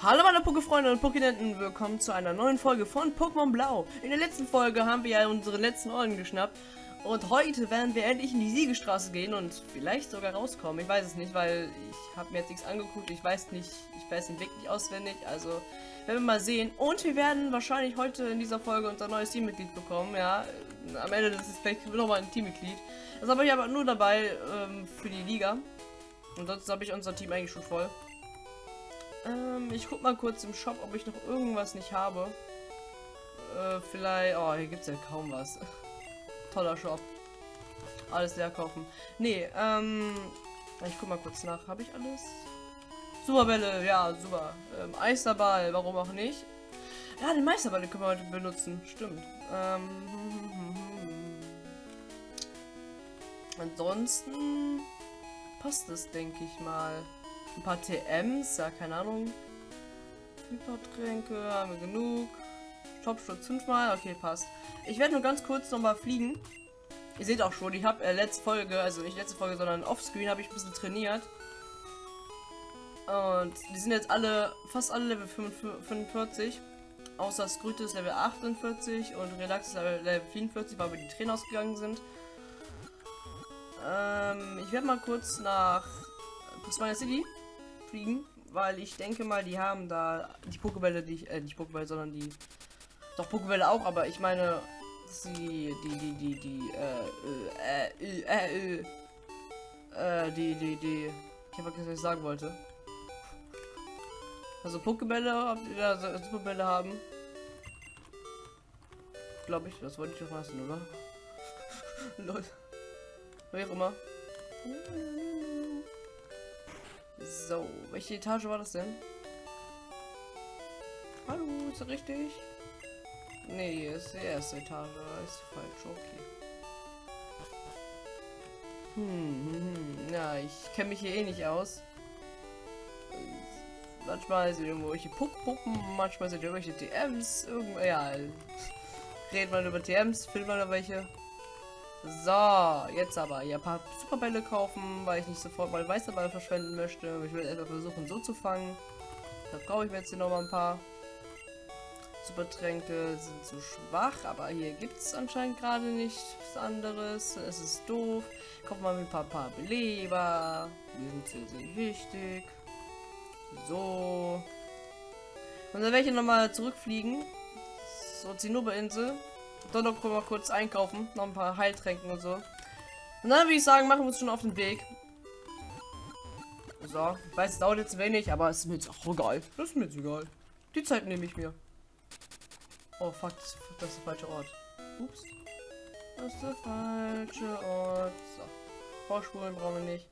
Hallo meine Pokéfreunde und Pokénenten, willkommen zu einer neuen Folge von Pokémon Blau. In der letzten Folge haben wir ja unsere letzten Orden geschnappt und heute werden wir endlich in die Siegestraße gehen und vielleicht sogar rauskommen. Ich weiß es nicht, weil ich habe mir jetzt nichts angeguckt, ich weiß nicht, ich weiß den Weg nicht auswendig, also werden wir mal sehen. Und wir werden wahrscheinlich heute in dieser Folge unser neues Teammitglied bekommen, ja. Am Ende des vielleicht nochmal ein Teammitglied. Das habe ich aber nur dabei ähm, für die Liga. Und sonst habe ich unser Team eigentlich schon voll. Ähm, ich guck mal kurz im Shop, ob ich noch irgendwas nicht habe. Äh, vielleicht... Oh, hier gibt es ja kaum was. Toller Shop. Alles leer kaufen. Nee, ähm... Ich guck mal kurz nach. Habe ich alles? Superbälle, ja, super. Ähm, Eisterball, warum auch nicht? Ja, den Meisterball den können wir heute benutzen. Stimmt. Ähm... Ansonsten passt es, denke ich mal. Ein paar TMs, ja, keine Ahnung. Hypertränke, haben wir genug. Topsturz fünfmal, okay, passt. Ich werde nur ganz kurz noch mal fliegen. Ihr seht auch schon, ich habe äh, letzte Folge, also nicht letzte Folge, sondern offscreen habe ich ein bisschen trainiert. Und die sind jetzt alle, fast alle Level 45. Außer Skrüte ist Level 48 und Relax ist Level 44, weil wir die Tränen ausgegangen sind. Ähm, ich werde mal kurz nach Prismania City fliegen, weil ich denke mal, die haben da die Pokebälle, die ich, äh, nicht Pokebälle, sondern die, doch Pokebälle auch, aber ich meine, sie, die, die, die, die, äh, äh, äh, äh, äh, die, die, die, ich habe vergessen, was ich sagen wollte. Also Pokebälle, also Superbälle haben. Glaube ich, das wollte ich doch lassen, oder? Leute. Wie auch immer. So, welche Etage war das denn? Hallo, ist das richtig? Nee, ist die erste Etage. Ist falsch, okay. Hm, hm, hm. Ja, ich kenne mich hier eh nicht aus. Manchmal sind irgendwelche Puck-Puppen, manchmal sind irgendwelche TMs, irgendwo, ja. Redet man über TMs, findet man da welche. So, jetzt aber hier ein paar Superbälle kaufen, weil ich nicht sofort mal Meisterball verschwenden möchte. Ich will etwa versuchen, so zu fangen. Da brauche ich mir jetzt hier noch mal ein paar. Supertränke sind zu schwach, aber hier gibt es anscheinend gerade nichts anderes. Es ist doof. Kaufen wir ein paar, paar Beleber. Die sind sehr, sehr wichtig. So. Und dann werde ich nochmal zurückfliegen. So, Zinnober-Insel. Dann noch mal kurz einkaufen. Noch ein paar Heiltränken und so. Und dann würde ich sagen, machen wir uns schon auf den Weg. So, ich weiß, es dauert jetzt wenig, aber es ist mir jetzt auch egal. Das ist mir jetzt egal. Die Zeit nehme ich mir. Oh, fuck, das, ist der falsche Ort. Ups. Das ist der falsche Ort. So. Vorspulen brauchen wir nicht.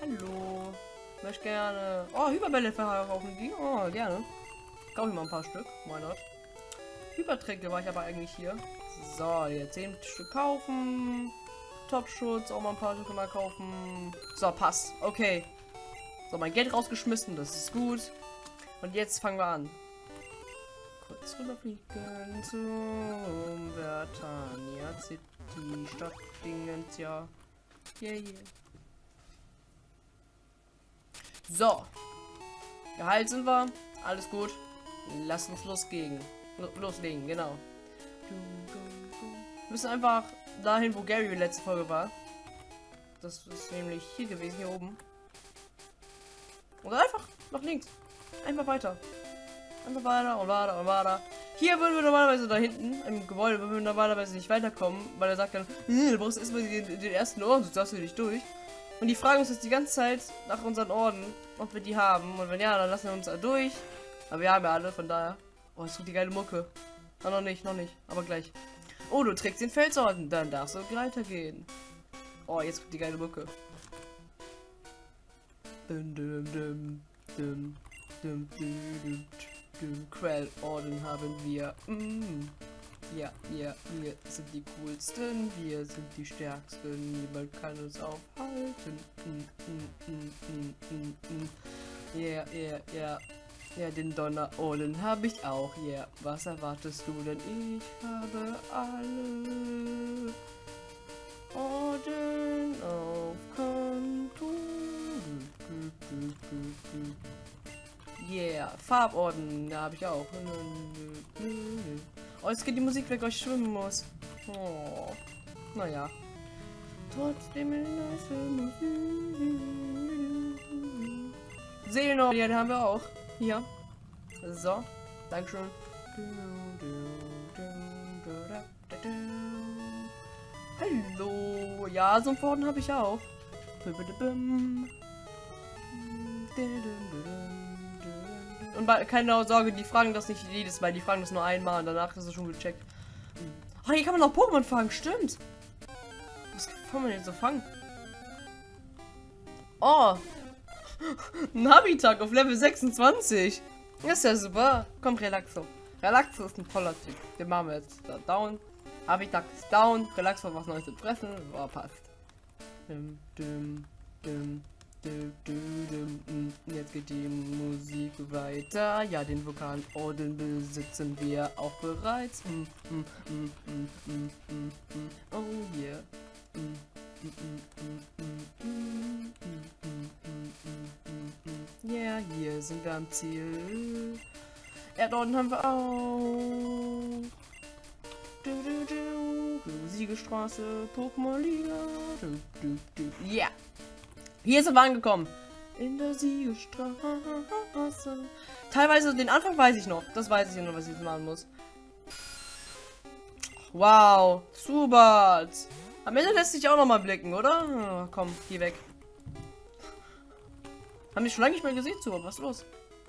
Hallo. Möchte gerne. Oh, Hyperbälle verkaufen die. Oh, gerne. Kaufe ich mal ein paar Stück. Why not? Hypertränke war ich aber eigentlich hier. So, jetzt 10 Stück kaufen. Topschutz, auch mal ein paar Stück mal kaufen. So, passt. Okay. So, mein Geld rausgeschmissen, das ist gut. Und jetzt fangen wir an. Kurz rüberfliegen zum Vertania City, Stadt Dingens, ja. Yeah, yeah. So. Geheilt sind wir. Alles gut. Lass uns losgehen loslegen, genau. Wir müssen einfach dahin, wo Gary letzte Folge war. Das ist nämlich hier gewesen, hier oben. Oder einfach nach links. Einfach weiter. Einfach weiter und weiter und weiter. Hier würden wir normalerweise da hinten im Gebäude würden wir normalerweise nicht weiterkommen, weil er sagt dann, du brauchst erstmal den, den ersten Orden, sonst darfst du nicht durch. Und die fragen uns jetzt die ganze Zeit nach unseren Orden, ob wir die haben. Und wenn ja, dann lassen wir uns da durch. Aber wir haben ja alle, von daher. Oh, es tut die geile Mucke. Ah, noch nicht, noch nicht. Aber gleich. Oh, du trägst den Felsorden. Dann darfst du weitergehen. Oh, jetzt kommt die geile Mucke. Dum, dum, dum, dum, dum, dum, dum, Quellorden haben wir. Mm. Ja, ja, wir sind die coolsten, wir sind die stärksten, niemand kann uns aufhalten. Mm, mm, mm. Ja, ja, ja. Ja, den Donnerohlen habe ich auch. Ja, yeah. was erwartest du denn? Ich habe alle Orden auf Konto. Yeah. Farborden, habe ich auch. Oh, jetzt geht die Musik weg, weil ich schwimmen muss. Oh. Naja. Trotzdem nice Musik. Seelen, ja, den haben wir auch. Hier. So. Dankeschön. Hallo. Ja, so ein Forden habe ich auch. Und keine Sorge, die fragen das nicht jedes Mal, die fragen das nur einmal und danach ist es schon gecheckt. Oh, hier kann man noch Pokémon fangen, stimmt. Was kann man denn so fangen? Oh. Nabitag auf Level 26. Das ist ja super. Komm, Relaxo. Relaxo ist ein toller Typ. Den machen wir jetzt da down. Habitat ist down. Relaxo was Neues zu fressen. Oh, passt. Dum, dum, dum. Jetzt geht die Musik weiter. Ja, den Vokalorden besitzen wir auch bereits. Oh yeah. Ja, yeah, hier sind wir am Ziel. Erdorden haben wir auch. Siegestraße, Pokémon Liga. Ja. Yeah. Hier sind wir angekommen. In der Siegestraße. Teilweise den Anfang weiß ich noch. Das weiß ich noch, was ich jetzt machen muss. Wow. Subat. Am Ende lässt sich auch noch mal blicken, oder? Oh, komm, geh weg. Haben wir schon lange nicht mehr gesehen, Subat. Was ist los?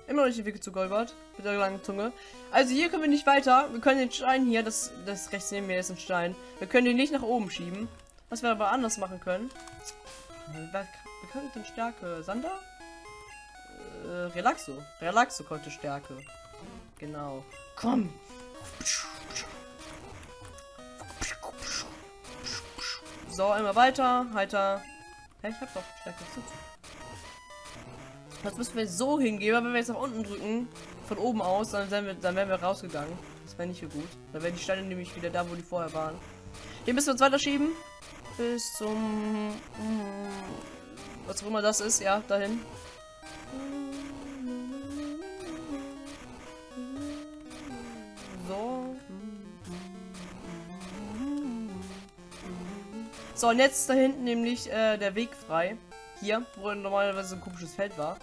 Immer noch nicht Weg zu Golbert. Mit der langen Zunge. Also hier können wir nicht weiter. Wir können den Stein hier, das, das rechts neben mir ist ein Stein. Wir können den nicht nach oben schieben. Was wir aber anders machen können. Wir könnten Stärke. Sander? Äh, Relaxo. Relaxo konnte Stärke. Genau. Komm! So, immer weiter. Heiter. Ja, ich hab doch Stärke. Das müssen wir so hingeben, aber wenn wir jetzt nach unten drücken, von oben aus, dann wir, dann wären wir rausgegangen. Das wäre nicht so gut. Dann wären die Steine nämlich wieder da, wo die vorher waren. Hier müssen wir uns weiter schieben. Bis zum... Was auch immer das ist, ja, dahin. So, und jetzt da hinten nämlich äh, der Weg frei. Hier, wo normalerweise ein komisches Feld war.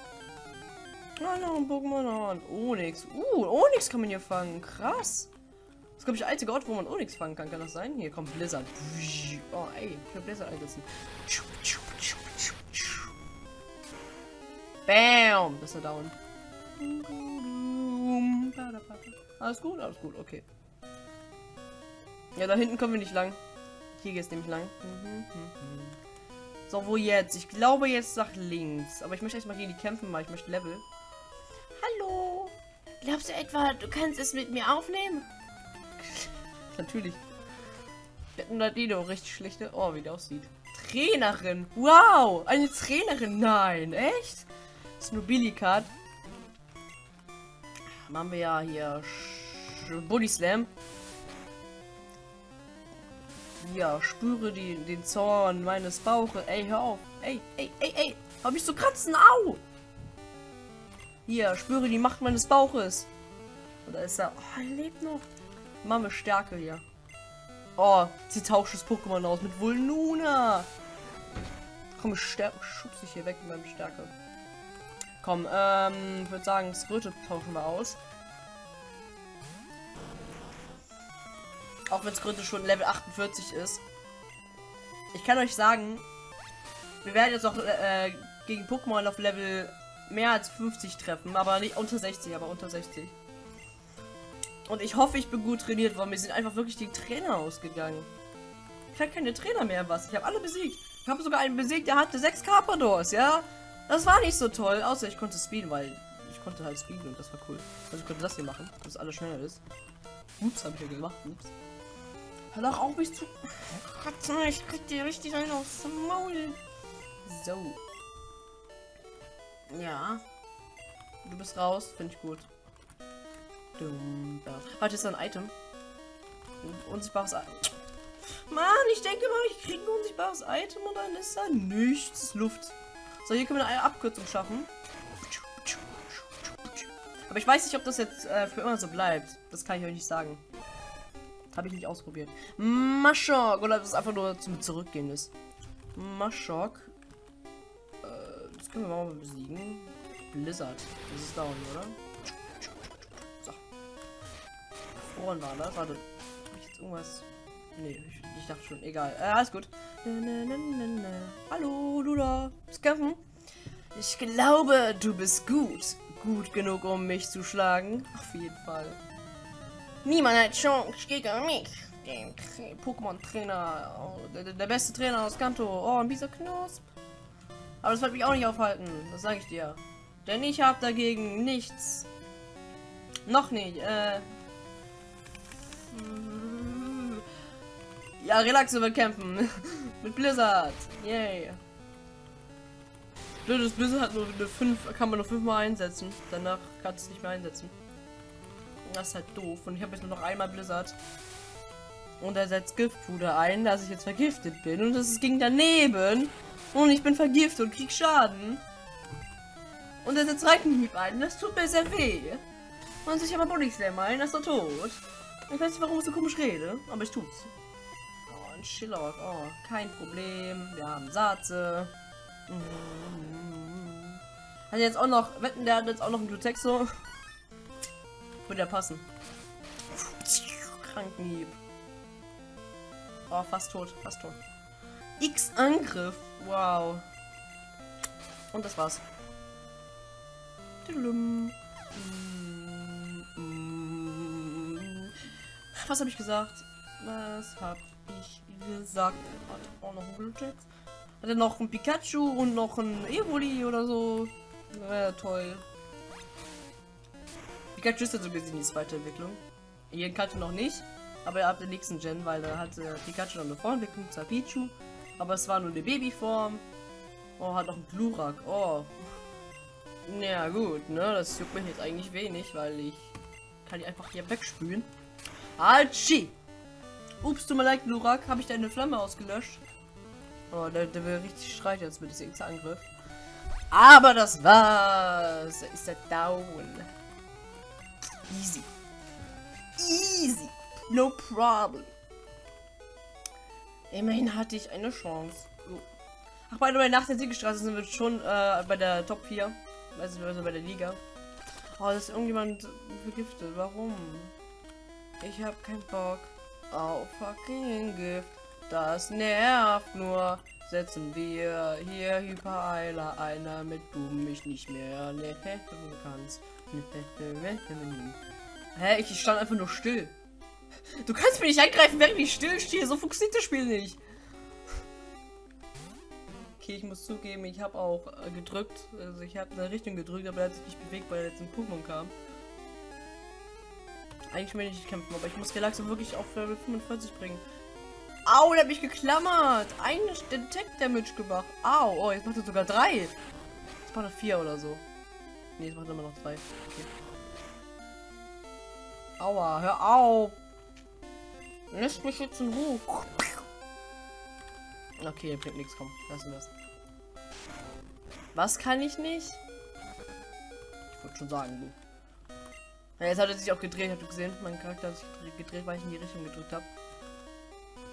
Ah, noch ein Pokémon. Onyx. Uh, Onyx kann man hier fangen. Krass. Das ist, glaube ich, der einzige Ort, wo man Onyx fangen kann. Kann das sein? Hier kommt Blizzard. Oh, ey. Ich will Blizzard einsetzen. Bam! Das ist er down. Alles gut, alles gut, okay. Ja, da hinten kommen wir nicht lang. Hier geht es nämlich lang. So, wo jetzt? Ich glaube jetzt nach links. Aber ich möchte erstmal gegen die kämpfen, weil ich möchte Level. Hallo? Glaubst du etwa, du kannst es mit mir aufnehmen? Natürlich. Dino richtig schlechte. Oh, wie der aussieht. Trainerin. Wow, eine Trainerin. Nein, echt? Snobilikat. Machen wir ja hier Body Slam. Ja, spüre die, den Zorn meines Bauches. Ey, hör auf. Ey, ey, ey, ey. Hab ich so kratzen? Au! Hier, spüre die Macht meines Bauches. Oder ist er? Oh, er lebt noch. Wir Stärke hier. Oh, sie tauscht das Pokémon aus mit Vulnuna. Komm, ich schubse ich hier weg mit meinem Stärke. Komm, ähm, ich würde sagen, Skröte tauschen wir aus. Auch wenn Skröte schon Level 48 ist. Ich kann euch sagen, wir werden jetzt auch äh, gegen Pokémon auf Level mehr als 50 treffen, aber nicht unter 60, aber unter 60. Und ich hoffe, ich bin gut trainiert worden. Mir sind einfach wirklich die Trainer ausgegangen. Ich habe keine Trainer mehr, was. Ich habe alle besiegt. Ich habe sogar einen besiegt, der hatte sechs Carpadors, ja? Das war nicht so toll, außer ich konnte speeden, weil ich konnte halt speeden und das war cool. Also ich konnte das hier machen, dass alles schneller ist. Ups, habe ich ja gemacht. Ups. Hör doch auf mich zu. Ich krieg dir richtig einen aufs Maul. So. Ja. Du bist raus, finde ich gut. Warte, ist da ein Item? Unsichtbares Item. Mann, ich denke mal, ich kriege ein unsichtbares Item und dann ist da nichts. Luft. So, hier können wir eine Abkürzung schaffen. Aber ich weiß nicht, ob das jetzt äh, für immer so bleibt. Das kann ich euch nicht sagen. Habe ich nicht ausprobiert. Maschok. Oder ob es einfach nur zum Zurückgehen ist. Maschok. Äh, das können wir mal besiegen. Blizzard. Das ist down, oder? So. Woran war das? Warte. Jetzt irgendwas. Nee, ich, ich dachte schon. Egal. Äh, alles gut. Na, na, na, Hallo, Lula. Bist kämpfen? Ich glaube, du bist gut. Gut genug, um mich zu schlagen. Auf jeden Fall. Niemand hat Chance gegen mich. Den Pokémon-Trainer. Oh, der, der, beste Trainer aus Kanto. Oh, ein dieser Knusp. Aber das wird mich auch nicht aufhalten. Das sage ich dir. Denn ich habe dagegen nichts. Noch nicht. Äh. Ja, Relaxo wird kämpfen. Mit Blizzard. Yay. Blödes Blizzard hat nur eine 5, kann man nur 5 mal einsetzen. Danach kannst du es nicht mehr einsetzen. Das ist halt doof. Und ich habe jetzt nur noch einmal Blizzard. Und er setzt Giftpuder ein, dass ich jetzt vergiftet bin. Und das ging daneben. Und ich bin vergiftet und krieg Schaden. Und er setzt Reitenhieb ein. Das tut mir sehr weh. Und sich aber Body Slam ein, das ist er tot. Ich weiß nicht, warum ich so komisch rede, aber ich tut's. Oh, ein Schillock. Oh, kein Problem. Wir haben Satze. Mhm. Hat jetzt auch noch, wetten, der hat jetzt auch noch ein Glutexo. Würde ja passen. Krankenhieb. Oh, fast tot, fast tot. X Angriff. Wow. Und das war's. Was habe ich gesagt? Was habe ich gesagt? Hat auch noch ein Glutex. Hat er noch ein Pikachu und noch ein Evoli oder so? Ja, toll. Pikachu ist ja so gesehen die zweite Entwicklung. Kanto noch nicht, aber ab der nächsten Gen, weil da hatte Pikachu noch eine Vorentwicklung zu Pichu. Aber es war nur eine Babyform. Oh, hat noch ein Glurak. Oh. Ja gut, ne, das juckt mich jetzt eigentlich wenig, weil ich kann die einfach hier wegspülen. Altschi! Ups, tut mir leid, Glurak, habe ich deine Flamme ausgelöscht? Oh, der, der will richtig schreien jetzt mit diesem Angriff. Aber das war's. Ist er down. Easy. Easy. No problem. Immerhin hatte ich eine Chance. Oh. Ach, bei der nach der Siegestraße sind wir schon äh, bei der Top 4. Also, also bei der Liga. Oh, das ist irgendjemand vergiftet. Warum? Ich habe keinen Bock auf fucking Gift. Das nervt nur. Setzen wir hier Hypereiler einer, damit du mich nicht mehr ne kannst. Hä? Ich stand einfach nur still. Du kannst mich nicht angreifen, während ich still stehe. So funktioniert das Spiel nicht. Okay, ich muss zugeben, ich habe auch äh, gedrückt. Also ich habe eine Richtung gedrückt, aber er hat sich nicht bewegt, weil er jetzt ein Pokémon kam. Eigentlich will ich nicht kämpfen, aber ich muss Relaxo wirklich auf Level 45 bringen. Au, der hat mich geklammert. Ein Detect Damage gemacht. Au, oh, jetzt macht er sogar drei. Jetzt macht er vier oder so. Ne, macht er immer noch drei. Okay. Aua, hör auf. Lässt mich jetzt in Ruhe. Okay, bringt nichts, komm. Lassen wir das. Was kann ich nicht? Ich würde schon sagen, du. Ja, jetzt hat er sich auch gedreht, habt ihr gesehen? Mein Charakter hat sich gedreht, weil ich in die Richtung gedrückt habe.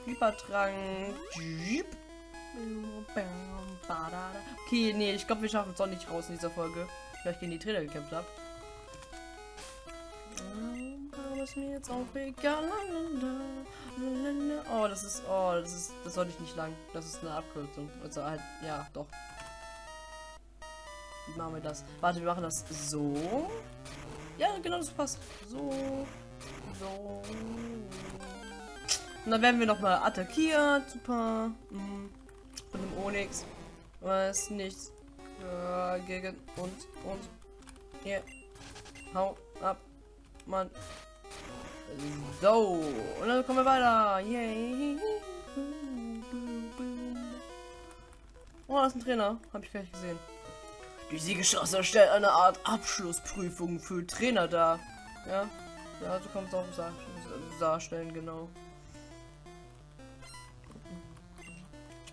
Hypertrank. Okay, nee, ich glaube, wir schaffen es auch nicht raus in dieser Folge. Vielleicht gegen die Trainer gekämpft habe. Mir jetzt auch egal. Oh, das ist, oh, das ist, das sollte ich nicht lang. Das ist eine Abkürzung. Also halt, ja, doch. Wie machen wir das? Warte, wir machen das so. Ja, genau, das passt. So. So. Und dann werden wir noch mal attackiert. Super. Mhm. Von dem Onyx. Was nichts äh, gegen uns. Und hier. Hau ab. Mann. So. Und dann kommen wir weiter. Yay. Oh, das ist ein Trainer. Habe ich gleich gesehen. Die Siegesstraße stellt eine Art Abschlussprüfung für Trainer dar. Ja, ja, so man es auch darstellen, genau.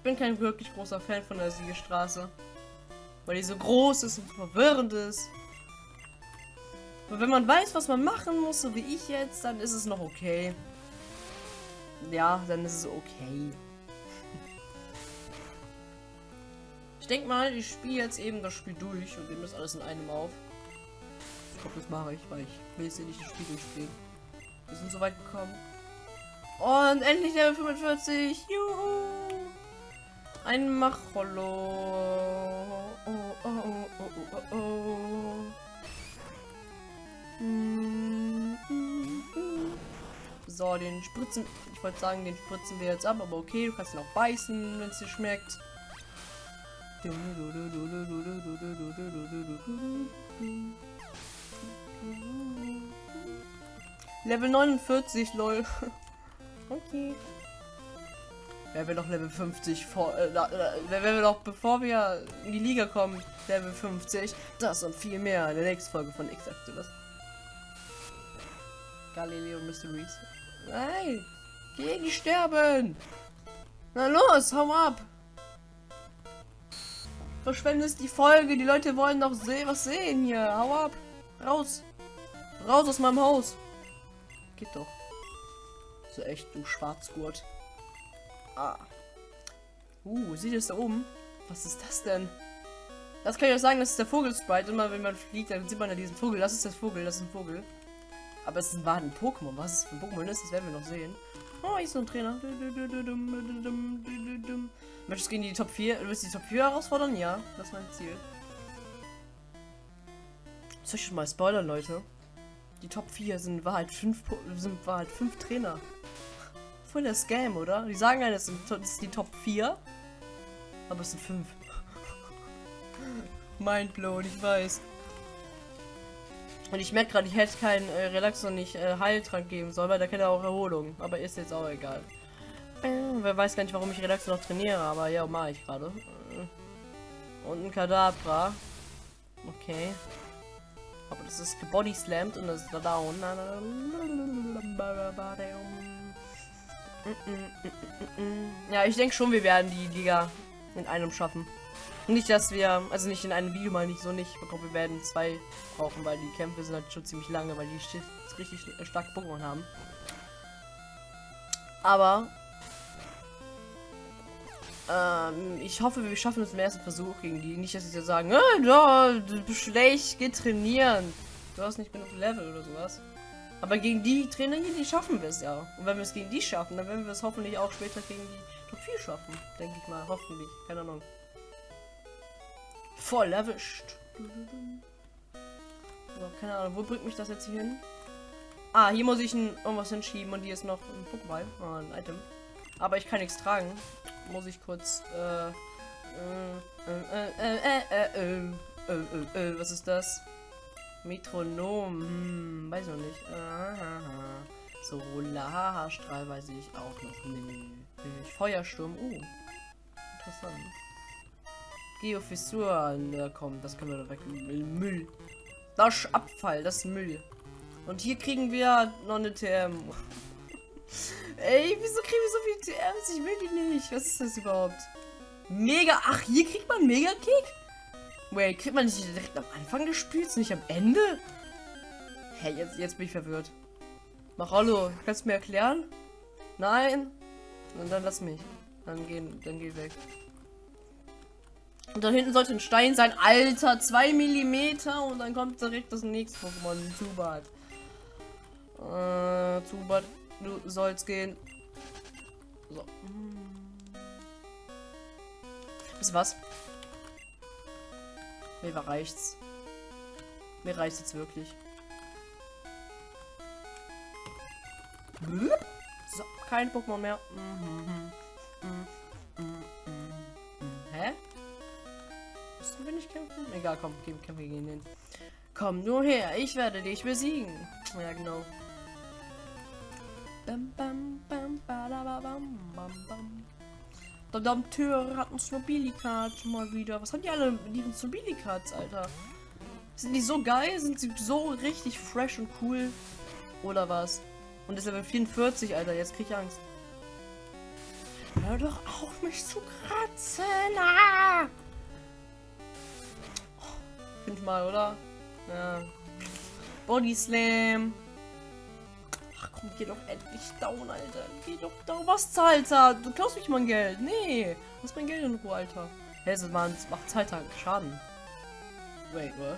bin kein wirklich großer Fan von der Siegestraße. Weil die so groß ist und verwirrend ist. Aber wenn man weiß, was man machen muss, so wie ich jetzt, dann ist es noch okay. Ja, dann ist es okay. Ich denke mal, ich spiele jetzt eben das Spiel durch und nehme das alles in einem auf. Ich glaube, das mache ich, weil ich will jetzt hier nicht das Spiel durchspielen. Wir sind so weit gekommen. Und endlich Level 45. Juhu! Ein Macholo. Oh, oh, oh, oh. So, den Spritzen. Ich wollte sagen, den spritzen wir jetzt ab, aber okay, du kannst ihn auch beißen, wenn es dir schmeckt. Level 49, lol. okay. Wer will doch Level 50 vor, äh, wer will doch bevor wir in die Liga kommen, Level 50. Das und viel mehr in der nächsten Folge von X Activist. Galileo Mysteries. Nein! Geh nicht sterben! Na los, hau ab! Verschwendest die Folge, die Leute wollen doch sehen, was sehen hier. Hau ab! Raus! Raus aus meinem Haus! Geht doch. So echt, du Schwarzgurt. Ah. Uh, sieht es da oben? Was ist das denn? Das kann ich auch sagen, das ist der Vogelsprite. Immer wenn man fliegt, dann sieht man ja diesen Vogel. Das ist der Vogel, das ist ein Vogel. Aber es war ein Pokémon. Was es für ein Pokémon ist, das werden wir noch sehen. Oh, ist so ein Trainer. Möchtest du gegen die Top 4? Du willst die Top 4 herausfordern? Ja, das ist mein Ziel. Soll ich schon mal spoilern, Leute? Die Top 4 sind 5 sind war halt 5 Trainer. Voll der Scam, oder? Die sagen halt, das sind das die Top 4. Aber es sind 5. Mindblown, ich weiß. Und ich merke gerade, ich hätte keinen äh, Relax und nicht äh, Heiltrank geben sollen, weil da kennt er auch Erholung. Aber ist jetzt auch egal. Äh, wer weiß gar nicht, warum ich Relax noch trainiere, aber ja, mache ich gerade. Äh, und ein Kadabra. Okay. Aber das ist gebody slammed und das ist da down. Ja, ich denke schon, wir werden die Liga in einem schaffen. Nicht, dass wir, also nicht in einem Video mal nicht so nicht. Ich wir werden zwei brauchen, weil die Kämpfe sind halt schon ziemlich lange, weil die richtig starke Pokémon haben. Aber ähm, ich hoffe, wir schaffen es im ersten Versuch gegen die. Nicht, dass sie sagen, äh, du bist schlecht, geh trainieren. Du hast nicht genug Level oder sowas. Aber gegen die Trainer hier, die schaffen wir es ja. Und wenn wir es gegen die schaffen, dann werden wir es hoffentlich auch später gegen die Top 4 schaffen. Denke ich mal. Hoffentlich. Keine Ahnung. Voll erwischt. So, keine Ahnung. Wo bringt mich das jetzt hier hin? Ah, hier muss ich ein, irgendwas hinschieben und hier ist noch ein Pokéball. Ah, ein Item. Aber ich kann nichts tragen. Muss ich kurz. Äh, was ist das? Metronom. Hm, weiß noch nicht. Aha. Solarstrahl weiß ich auch noch nicht. Feuersturm. Uh. Interessant. Geofissur. Ja, komm, das können wir da weg. Müll. Das Abfall. Das Müll. Und hier kriegen wir noch eine TM. Ey, wieso kriegen wir so viel TMs? Ich will die nicht. Was ist das überhaupt? Mega. Ach, hier kriegt man Mega-Kick? Wait, kriegt man nicht direkt am Anfang des Spiels, nicht am Ende? Hä, hey, jetzt, jetzt bin ich verwirrt. Mach hallo, kannst du mir erklären? Nein? Und dann lass mich. Dann gehen, dann geh weg. Und da hinten sollte ein Stein sein. Alter, 2 mm und dann kommt direkt das nächste Pokémon. Zubat. Äh, Zubat, du sollst gehen. So. Ist was? Mir reicht's. Mir reicht's jetzt wirklich. So, kein Pokémon mehr. Hä? Müssen wir nicht kämpfen? Egal, komm, kämpfen wir gegen den. Komm nur her, ich werde dich besiegen. Ja, genau. Bam, bam, bam, bam, bam, bam. Der Dompteur hat ein Snobili-Card mal wieder. Was haben die alle mit ihren Snobili-Cards, Alter? Sind die so geil? Sind sie so richtig fresh und cool? Oder was? Und ist Level 44, Alter. Jetzt krieg ich Angst. Hör doch auf, mich zu kratzen! Ah! Fünfmal, oder? Ja. Body Slam. Geh doch endlich down, Alter. Geh doch down. Was zahlt er? Du klaust mich mein Geld. Nee. Lass mein Geld in Ruhe, Alter. Hey, das macht Zeit Schaden. Wait, what?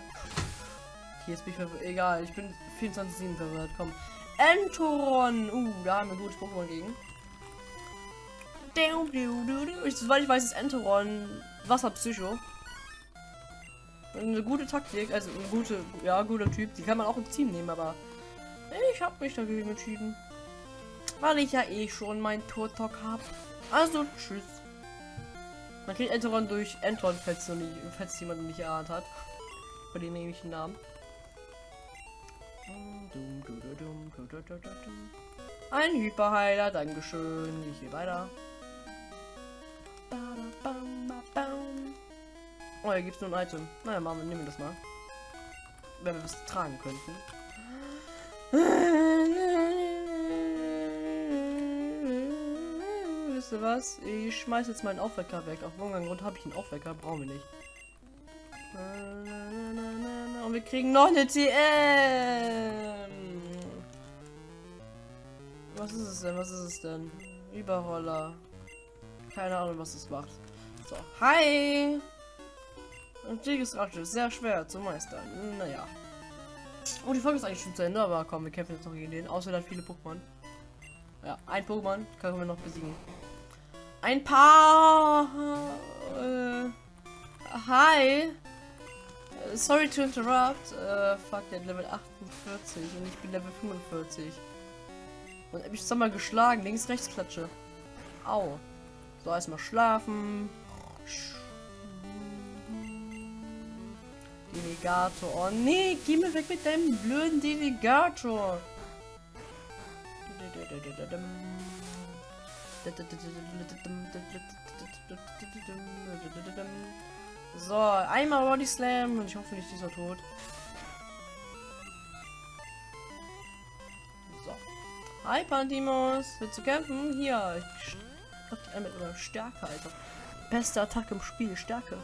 Hier ist mich verwirrt. Egal, ich bin 24-7 verwirrt. Komm. Entoron. Uh, da haben wir gutes Pokémon gegen. Ich, soweit ich weiß, ist Enteron Wasserpsycho. Eine gute Taktik, also eine gute, ja, guter Typ. Die kann man auch im Team nehmen, aber ich habe mich dagegen entschieden. Weil ich ja eh schon mein Turtok habe. Also, tschüss. Man kriegt Enteron durch Enteron, falls, falls jemand nicht erahnt hat. Bei dem nämlichen Namen. Ein Hyperheiler, Dankeschön. Ich gehe weiter. Oh, hier gibt es nur ein Item. Naja, machen wir, nehmen wir das mal. Wenn wir das tragen könnten. Wisst ihr was? Ich schmeiß jetzt meinen Aufwecker weg. Auf irgendeinen Grund habe ich einen Aufwecker. Brauchen wir nicht. Und wir kriegen noch eine TM. Was ist es denn? Was ist es denn? Überroller. Keine Ahnung, was es macht. So, hi! Rache ist sehr schwer zu meistern. Naja. Oh, die Folge ist eigentlich schon zu Ende, aber komm, wir kämpfen jetzt noch gegen den. Außer hat viele Pokémon. Ja, ein Pokémon können wir noch besiegen. Ein paar. Äh, hi. Sorry to interrupt. Äh, fuck, der hat Level 48 und ich bin Level 45. Und hab ich mal geschlagen. Links, rechts klatsche. Au. So, erstmal schlafen. Delegator. Oh nee, geh mir weg mit deinem blöden Delegator. So, einmal Body Slam und ich hoffe nicht dieser tot. So. Hi Pantimos, willst du kämpfen? Hier, ich die mit einer Stärke, Alter. Beste Attacke im Spiel, Stärke.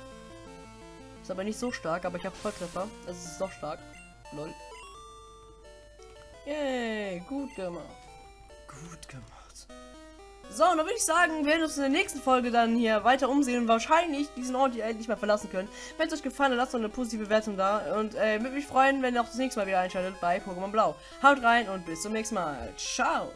Ist aber nicht so stark, aber ich habe Volltreffer. Es ist doch stark. Lol. Yay, gut gemacht. Gut gemacht. So, und dann würde ich sagen, wir werden uns in der nächsten Folge dann hier weiter umsehen und wahrscheinlich diesen Ort hier endlich mal verlassen können. Wenn es euch gefallen hat, lasst doch eine positive Bewertung da. Und äh, würde mich freuen, wenn ihr auch das nächste Mal wieder einschaltet bei Pokémon Blau. Haut rein und bis zum nächsten Mal. Ciao.